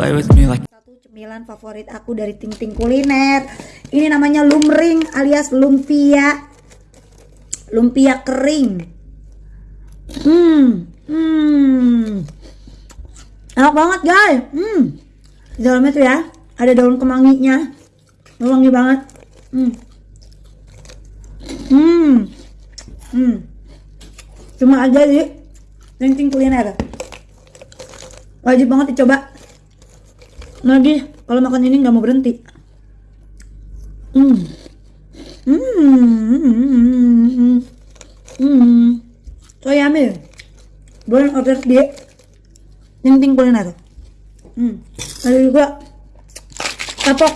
Play with me like Satu cemilan favorit aku dari Ting Ting Kuliner. Ini namanya lumring alias lumpia. Lumpia kering. Hmm, hmm. Enak banget guys. Hmm. Di dalamnya tuh ya ada daun kemanginya. Wangi banget. Hmm. Hmm. Hmm. Cuma aja di Ting Ting Kuliner. Wajib banget dicoba lagi kalau makan ini nggak mau berhenti. Hmm. Hmm. Hmm. Hmm so yummy boleh order di ting kuliner. Hmm. Ada juga kapok.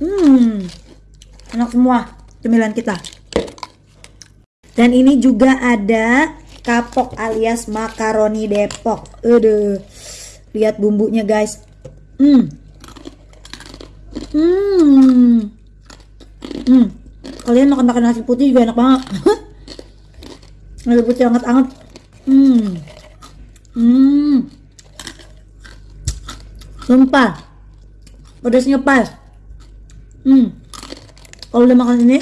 Hmm. Enak semua cemilan kita. Dan ini juga ada kapok alias makaroni Depok. Aduh. Lihat bumbunya guys Hmm. Hmm. Hmm. Kalian makan makan nasi putih juga enak banget. nasi putih hangat-hangat. Hmm. Hmm. Sumpah. Pedasnya pas. Hmm. Kalau udah makan ini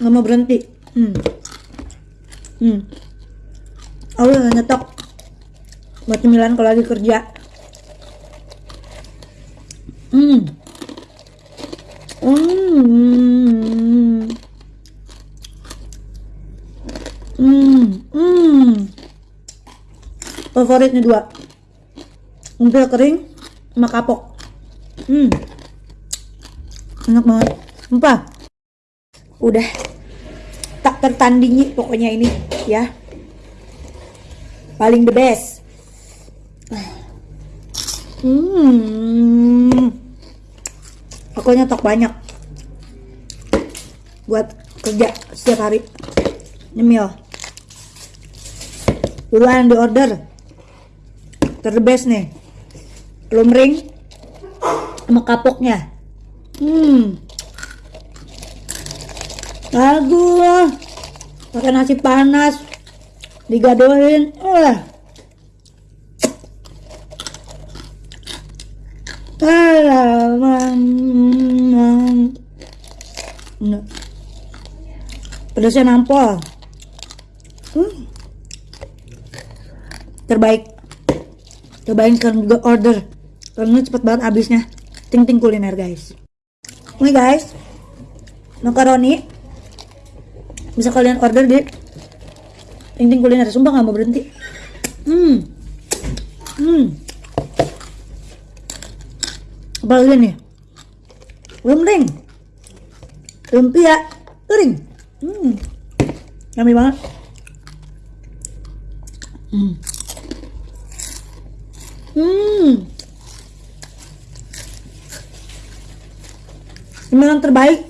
nggak mau berhenti. Hmm. Hmm. Aku udah nyetok buat cemilan kalau lagi kerja. Hmm. Hmm. Hmm. Hmm. Favoritnya dua. Umpil kering sama kapok. Hmm. Enak banget. Sumpah. Udah tak tertandingi pokoknya ini ya. Paling the best. Hmm. Aku nyetok banyak buat kerja setiap hari. Nyemil. Duluan di order. Terbest nih. Lumring sama kapoknya. Hmm. Lagu pakai nasi panas digadohin. Uh. Pedasnya nampol. Hmm. Terbaik. Cobain kan juga order. Karena cepet banget habisnya. Ting ting kuliner guys. Ini guys. Makaroni. Bisa kalian order di Ting ting kuliner. Sumpah nggak mau berhenti. Hmm apalagi nih lumring lumpia kering. Hmm. Yummy banget. Hmm. Hmm. Yang terbaik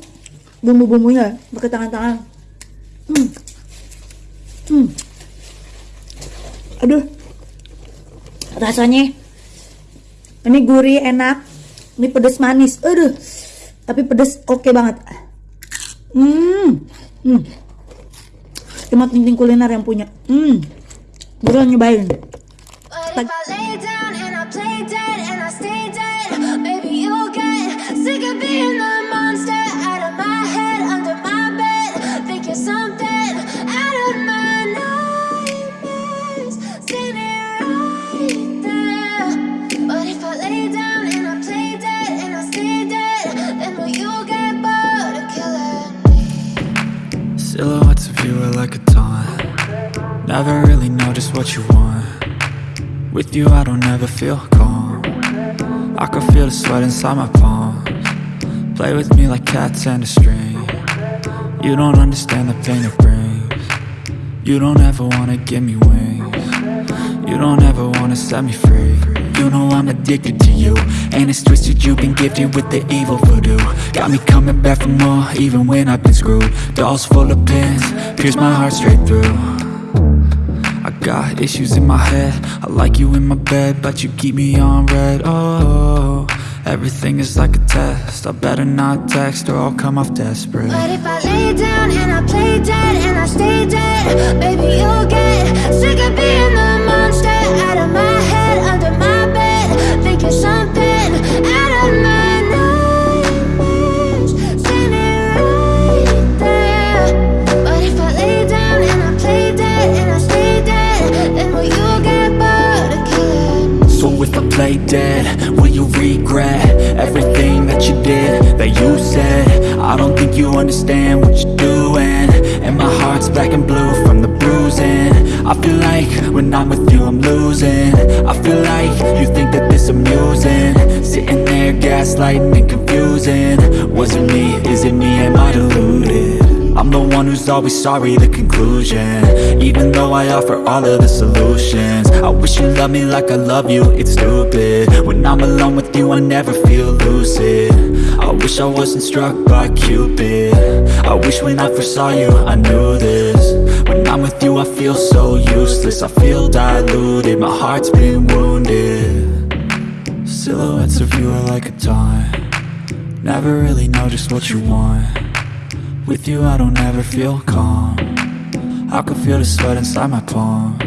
bumbu-bumbunya pakai tangan-tangan. Hmm. Hmm. Aduh. Rasanya ini gurih enak ini pedas manis. Aduh. Tapi pedas oke okay banget. Hmm. Hmm. Cuma kuliner yang punya. Hmm. Buruan nyobain. Silhouettes Never really know just what you want. With you I don't ever feel calm. I can feel the sweat inside my palms. Play with me like cats and a string. You don't understand the pain it brings. You don't ever wanna give me wings. You don't ever wanna set me free. You know I'm addicted to you And it's twisted, you've been gifted with the evil voodoo. Got me coming back for more, even when I've been screwed. Dolls full of pins, pierce my heart straight through got issues in my head. I like you in my bed, but you keep me on red, oh Everything is like a test. I better not text or I'll come off desperate. But if I lay down and I play dead and I stay dead, baby, you'll get sick of being the monster out of my head, under my bed. Think you're something play dead, will you regret Everything that you did, that you said? I don't think you understand what you're doing. And my heart's black and blue from the bruising. I feel like when I'm with you I'm losing. I feel like you think that this amusing. Sitting there gaslighting and confusing. Was it me, is it me, am I deluded? Always sorry, the conclusion. Even though I offer all of the solutions I wish you loved me like I love you, it's stupid. When I'm alone with you, I never feel lucid. I wish I wasn't struck by Cupid. I wish when I first saw you, I knew this. When I'm with you, I feel so useless I feel diluted, my heart's been wounded. Silhouettes of you are like a taunt. Never really know just what you want with you I don't ever feel calm. I can feel the sweat inside my palm.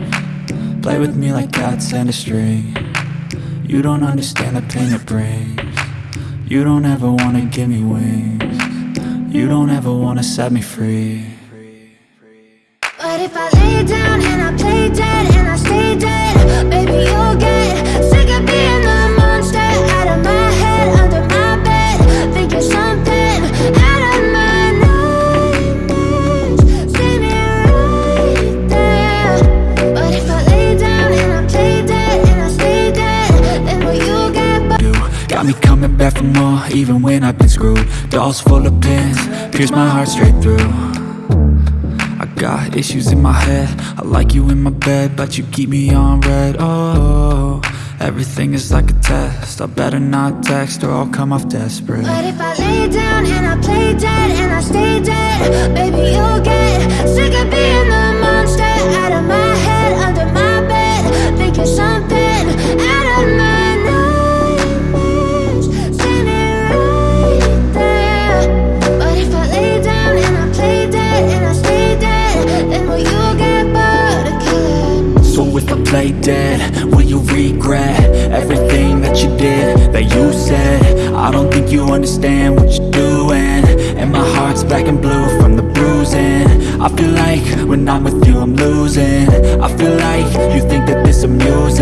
Play with me like cats and a string. You don't understand the pain it brings. You don't ever wanna give me wings. You don't ever wanna set me free. But if I even when I've been screwed. Dolls full of pins, pierce my heart straight through. I got issues in my head. I like you in my bed but you keep me on red. Oh, everything is like a test. I better not text or I'll come off desperate. But if I lay down and I play dead and I stay dead, baby, you'll get sick of being the monster. Out of my you regret Everything that you did, that you said. I don't think you understand what you're doing. And my heart's black and blue from the bruising. I feel like when I'm with you I'm losing. I feel like you think that this amusing